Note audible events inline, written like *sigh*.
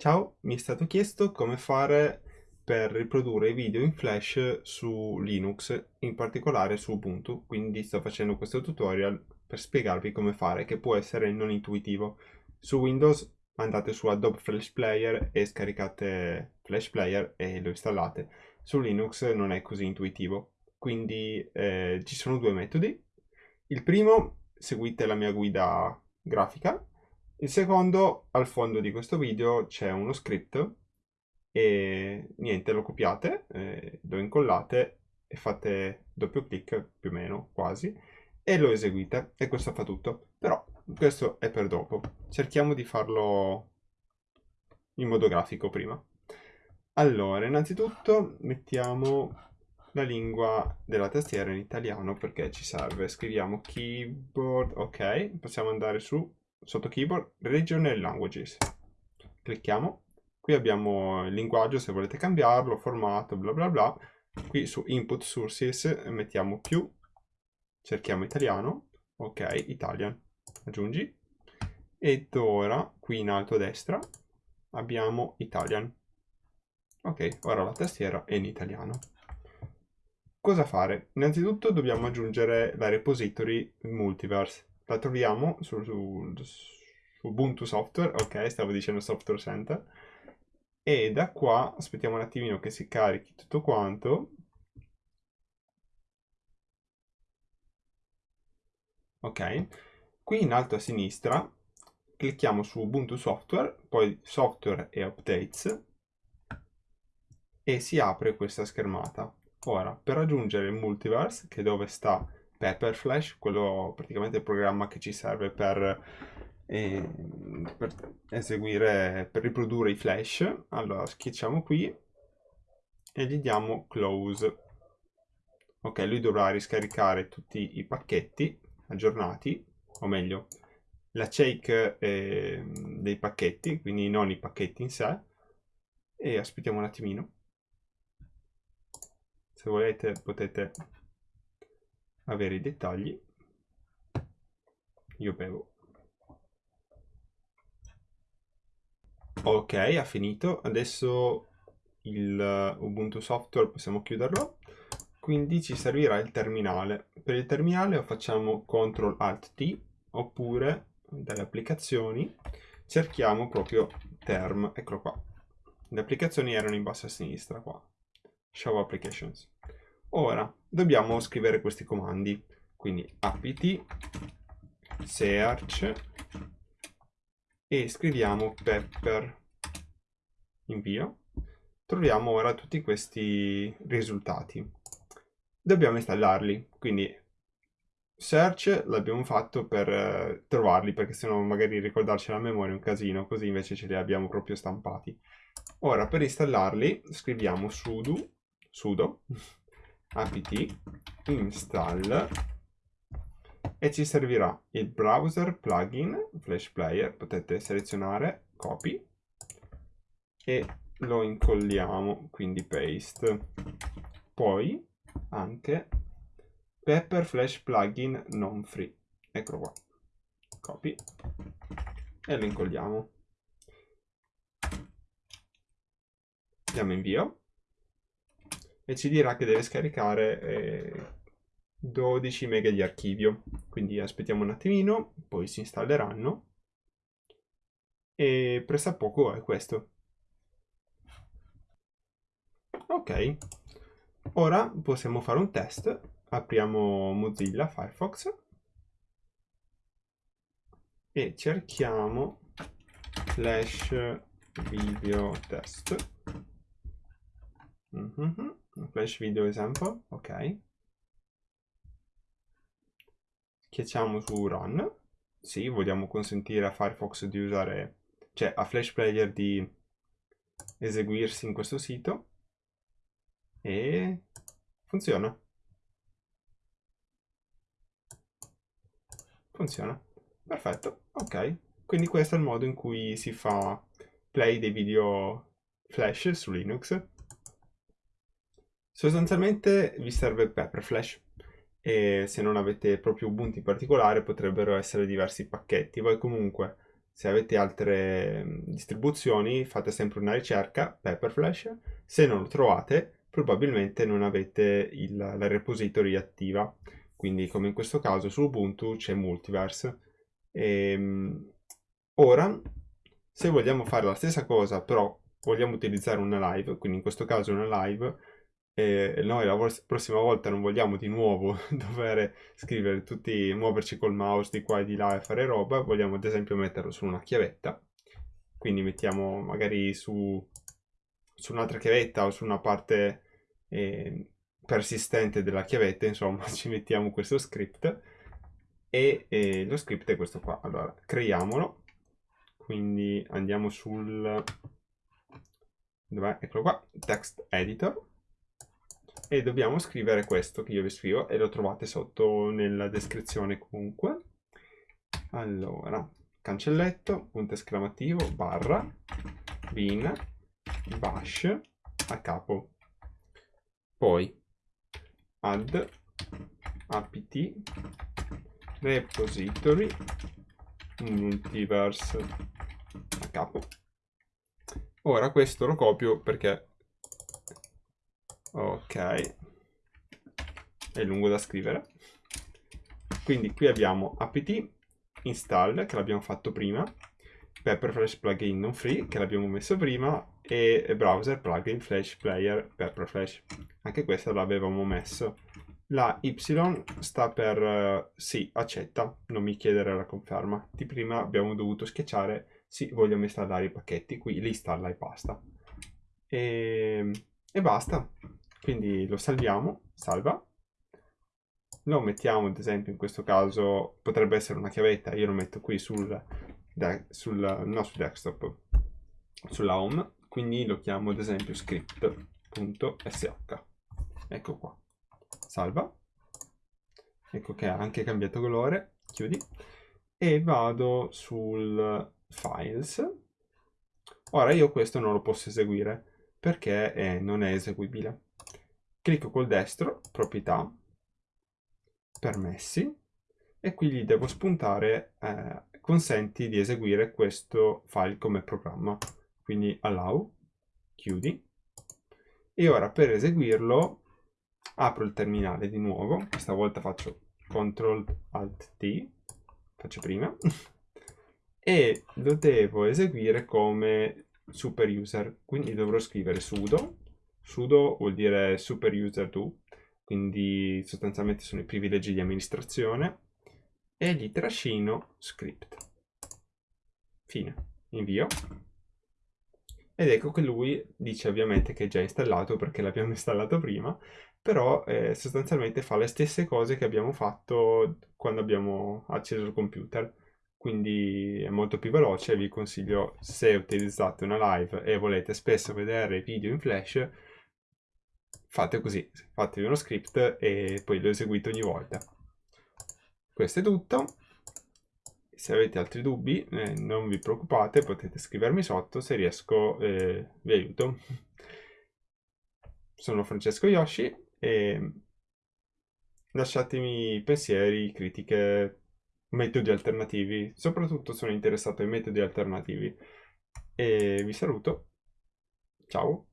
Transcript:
Ciao, mi è stato chiesto come fare per riprodurre i video in Flash su Linux, in particolare su Ubuntu, quindi sto facendo questo tutorial per spiegarvi come fare, che può essere non intuitivo. Su Windows andate su Adobe Flash Player e scaricate Flash Player e lo installate. Su Linux non è così intuitivo, quindi eh, ci sono due metodi. Il primo, seguite la mia guida grafica, il secondo, al fondo di questo video c'è uno script e niente, lo copiate, eh, lo incollate e fate doppio clic più o meno, quasi, e lo eseguite e questo fa tutto. Però questo è per dopo. Cerchiamo di farlo in modo grafico prima. Allora, innanzitutto mettiamo la lingua della tastiera in italiano perché ci serve. Scriviamo keyboard, ok, possiamo andare su sotto keyboard regional languages. Clicchiamo. Qui abbiamo il linguaggio se volete cambiarlo formato bla bla bla. Qui su input sources mettiamo più. Cerchiamo italiano. Ok italian. Aggiungi. Ed ora qui in alto a destra abbiamo italian. Ok ora la tastiera è in italiano. Cosa fare? Innanzitutto dobbiamo aggiungere la repository multiverse la troviamo su, su, su Ubuntu Software, ok, stavo dicendo Software Center, e da qua aspettiamo un attimino che si carichi tutto quanto. Ok, qui in alto a sinistra clicchiamo su Ubuntu Software, poi Software e Updates e si apre questa schermata. Ora, per raggiungere il multiverse, che è dove sta Pepperflash, quello praticamente il programma che ci serve per, eh, per eseguire, per riprodurre i flash. Allora schiacciamo qui e gli diamo close. Ok, lui dovrà riscaricare tutti i pacchetti aggiornati, o meglio, la shake eh, dei pacchetti, quindi non i pacchetti in sé. E aspettiamo un attimino. Se volete potete avere i dettagli. Io bevo. Ok ha finito. Adesso il Ubuntu Software possiamo chiuderlo. Quindi ci servirà il terminale. Per il terminale facciamo CTRL ALT T oppure dalle applicazioni. Cerchiamo proprio term. Eccolo qua. Le applicazioni erano in basso a sinistra qua. Show applications Ora dobbiamo scrivere questi comandi, quindi apt search e scriviamo pepper invio. Troviamo ora tutti questi risultati. Dobbiamo installarli, quindi search l'abbiamo fatto per eh, trovarli, perché se no magari ricordarci la memoria è un casino, così invece ce li abbiamo proprio stampati. Ora per installarli scriviamo sudo, sudo apt install e ci servirà il browser plugin flash player potete selezionare copy e lo incolliamo quindi paste. Poi anche pepper flash plugin non free. Eccolo qua. Copy e lo incolliamo. Diamo invio e ci dirà che deve scaricare eh, 12 mega di archivio. Quindi aspettiamo un attimino, poi si installeranno e presso a poco è questo. Ok, ora possiamo fare un test. Apriamo Mozilla Firefox e cerchiamo Flash Video Test. Mm -hmm flash video example, ok. Schiacciamo su run. Sì, vogliamo consentire a Firefox di usare, cioè a Flash Player di eseguirsi in questo sito. E funziona. Funziona. Perfetto, ok. Quindi questo è il modo in cui si fa play dei video flash su Linux. Sostanzialmente vi serve Pepperflash e se non avete proprio Ubuntu in particolare potrebbero essere diversi pacchetti. Voi comunque se avete altre mm, distribuzioni fate sempre una ricerca Pepperflash, se non lo trovate probabilmente non avete il, la repository attiva, quindi come in questo caso su Ubuntu c'è Multiverse. E, ehm, ora, se vogliamo fare la stessa cosa però vogliamo utilizzare una live, quindi in questo caso una live, e noi la prossima volta non vogliamo di nuovo *laughs* dover scrivere tutti, muoverci col mouse di qua e di là e fare roba, vogliamo ad esempio metterlo su una chiavetta, quindi mettiamo magari su, su un'altra chiavetta o su una parte eh, persistente della chiavetta, insomma *laughs* ci mettiamo questo script. E, e lo script è questo qua, allora creiamolo, quindi andiamo sul, dov'è? Eccolo qua, text editor e dobbiamo scrivere questo che io vi scrivo e lo trovate sotto nella descrizione comunque. Allora, cancelletto, punto esclamativo, barra, bin, bash, a capo. Poi add apt repository multiverse a capo. Ora questo lo copio perché ok. È lungo da scrivere. Quindi qui abbiamo apt install che l'abbiamo fatto prima Pepperflash plugin non free che l'abbiamo messo prima e browser plugin flash player Pepperflash anche questa l'avevamo messo. La y sta per uh, sì accetta. Non mi chiedere la conferma. Di prima abbiamo dovuto schiacciare sì vogliamo installare i pacchetti qui li installa e basta. E, e basta quindi lo salviamo, salva, lo mettiamo ad esempio in questo caso potrebbe essere una chiavetta, io lo metto qui sul, sul no sul desktop, sulla home, quindi lo chiamo ad esempio script.sh, ecco qua, salva, ecco che ha anche cambiato colore, chiudi, e vado sul files, ora io questo non lo posso eseguire perché eh, non è eseguibile clicco col destro, proprietà, permessi, e qui gli devo spuntare eh, consenti di eseguire questo file come programma. Quindi allow, chiudi, e ora per eseguirlo apro il terminale di nuovo, questa volta faccio CTRL ALT T, faccio prima, *laughs* e lo devo eseguire come super user, quindi dovrò scrivere sudo sudo vuol dire super user do, quindi sostanzialmente sono i privilegi di amministrazione, e gli trascino script. Fine. Invio. Ed ecco che lui dice ovviamente che è già installato perché l'abbiamo *laughs* installato prima, però eh, sostanzialmente fa le stesse cose che abbiamo fatto quando abbiamo acceso il computer. Quindi è molto più veloce, vi consiglio se utilizzate una live e volete spesso vedere video in flash, fate così, fatevi uno script e poi lo eseguite ogni volta. Questo è tutto. Se avete altri dubbi eh, non vi preoccupate, potete scrivermi sotto, se riesco eh, vi aiuto. Sono Francesco Yoshi e lasciatemi pensieri, critiche, metodi alternativi. Soprattutto sono interessato ai metodi alternativi. E vi saluto. Ciao.